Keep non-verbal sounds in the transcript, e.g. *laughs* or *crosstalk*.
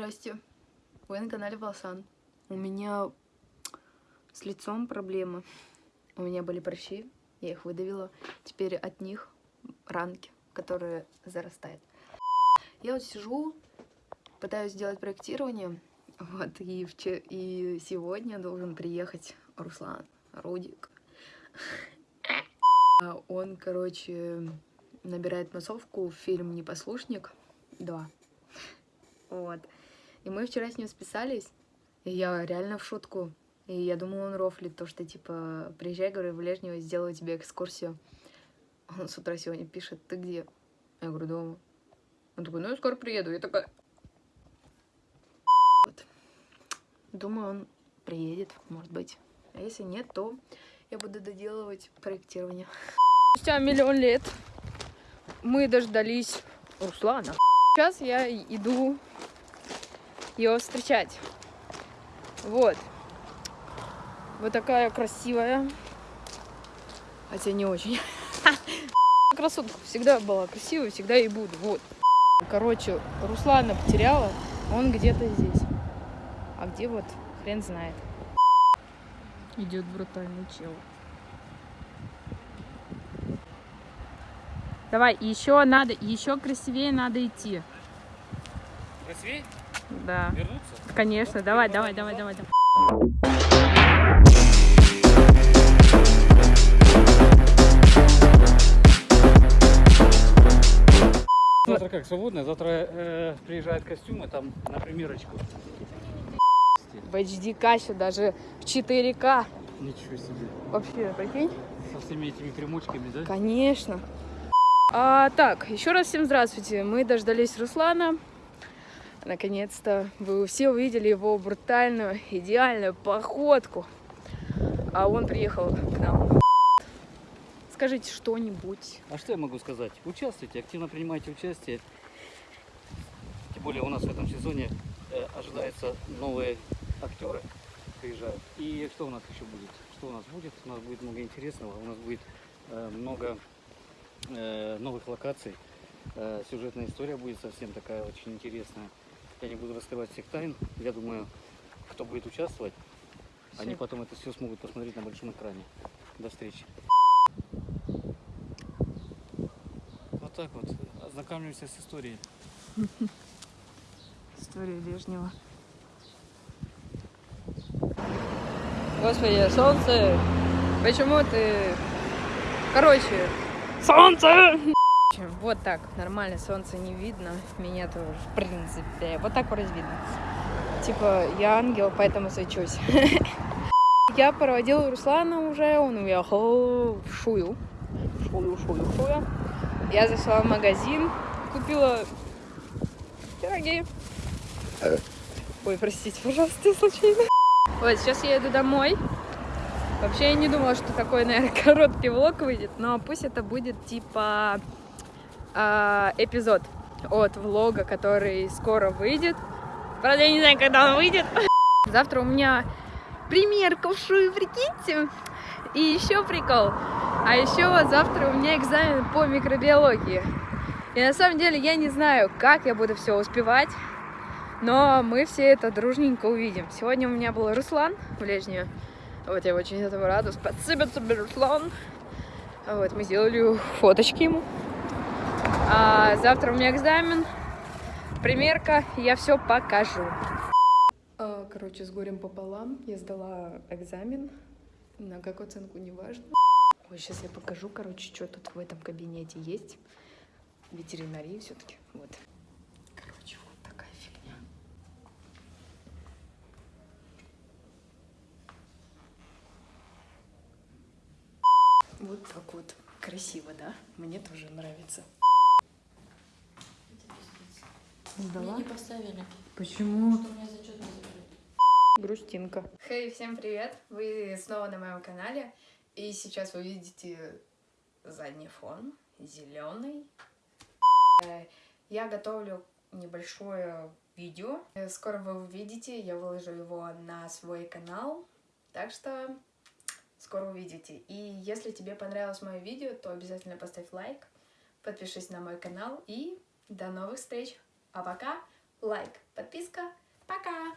Здрасте. Вы на канале Волсан. У меня с лицом проблемы. У меня были прыщи, я их выдавила. Теперь от них ранки, которые зарастают. Я вот сижу, пытаюсь сделать проектирование. Вот, и, вчера, и сегодня должен приехать Руслан Рудик. А Он, короче, набирает массовку в фильм «Непослушник 2». Вот. И мы вчера с ним списались, и я реально в шутку. И я думала, он рофлит, то, что, типа, приезжай, говорю, в Лежнево, сделаю тебе экскурсию. Он с утра сегодня пишет, ты где? Я говорю, дома. Он такой, ну, я скоро приеду. Я такая... Вот. Думаю, он приедет, может быть. А если нет, то я буду доделывать проектирование. Спустя миллион лет мы дождались Руслана. Сейчас я иду его встречать. Вот. Вот такая красивая. Хотя не очень. *laughs* Красотка всегда была красивой, всегда и буду. Вот. Короче, Руслана потеряла. Он где-то здесь. А где вот, хрен знает. Идет брутальный чел. Давай, еще надо, еще красивее надо идти. Красивее? Да. Вернуться? Конечно, давай, давай, давай, давай, давай. Завтра как, свободно? Завтра э, приезжают костюмы там на примерочку. В HD каще даже в 4К. Ничего себе. Вообще, прикинь? Со всеми этими примочками, да? Конечно. А, так, еще раз всем здравствуйте. Мы дождались Руслана. Наконец-то вы все увидели его брутальную, идеальную походку. А он приехал к нам. Скажите что-нибудь. А что я могу сказать? Участвуйте, активно принимайте участие. Тем более у нас в этом сезоне э, ожидаются новые актеры приезжают. И что у нас еще будет? Что у нас будет? У нас будет много интересного, у нас будет э, много э, новых локаций. Э, сюжетная история будет совсем такая очень интересная. Я не буду раскрывать всех тайн. Я думаю, кто будет участвовать, они Всё. потом это все смогут посмотреть на большом экране. До встречи. Вот так вот. Ознакомимся с историей. *laughs* История Лежнего. Господи, солнце! Почему ты... Короче, солнце! Вот так, нормально, солнце не видно. Меня тоже, в принципе. Вот так вроде видно. Типа, я ангел, поэтому свечусь. *laughs* Я проводила Руслана уже, он уехал в Шую. Шую, Шую, Шую. Я зашла в магазин, купила пироги. Ой, простите, пожалуйста, случайно. *laughs* Вот, сейчас я иду домой. Вообще, я не думала, что такой, наверное, *laughs* короткий влог выйдет, но пусть это будет типа а, эпизод от влога, который скоро выйдет. Правда, я не знаю, когда он выйдет. *laughs* Завтра у меня примерка в шую, прикиньте. И еще прикол. А еще завтра у меня экзамен по микробиологии. И на самом деле я не знаю, как я буду все успевать. Но мы все это дружненько увидим. Сегодня у меня был Руслан в Лежнее. Вот я очень этому рада. Спасибо тебе, Руслан. Вот, мы сделали фоточки ему. Завтра у меня экзамен, примерка, я все покажу. А, Короче, с горем пополам я сдала экзамен. На какую оценку, неважно. Ой, сейчас я покажу, короче, что тут в этом кабинете есть. Ветеринарии все-таки. Вот. Короче, вот такая фигня. Вот так вот. Красиво, да? Мне тоже нравится. Сдала? Мне не поставили. Почему? Что у меня зачет не закрыт. Грустинка. Хей, всем привет! Вы снова на моем канале. И сейчас вы видите задний фон, зеленый. Э, Я готовлю небольшое видео. Э, Скоро вы увидите, я выложу его на свой канал. Так что скоро увидите. И если тебе понравилось мое видео, то обязательно поставь лайк, подпишись на мой канал и до новых встреч. А пока лайк, подписка. Пока!